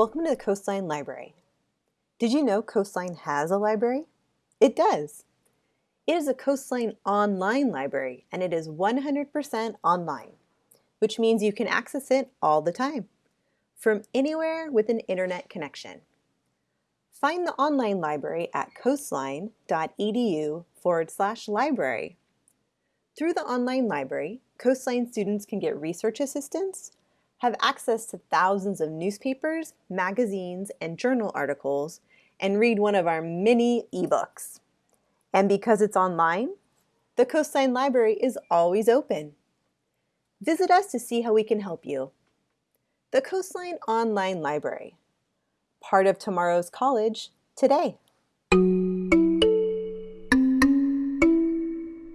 Welcome to the Coastline Library. Did you know Coastline has a library? It does. It is a Coastline online library and it is 100% online, which means you can access it all the time, from anywhere with an internet connection. Find the online library at coastline.edu forward slash library. Through the online library, Coastline students can get research assistance, have access to thousands of newspapers, magazines, and journal articles, and read one of our many ebooks. And because it's online, the Coastline Library is always open. Visit us to see how we can help you. The Coastline Online Library, part of tomorrow's college today.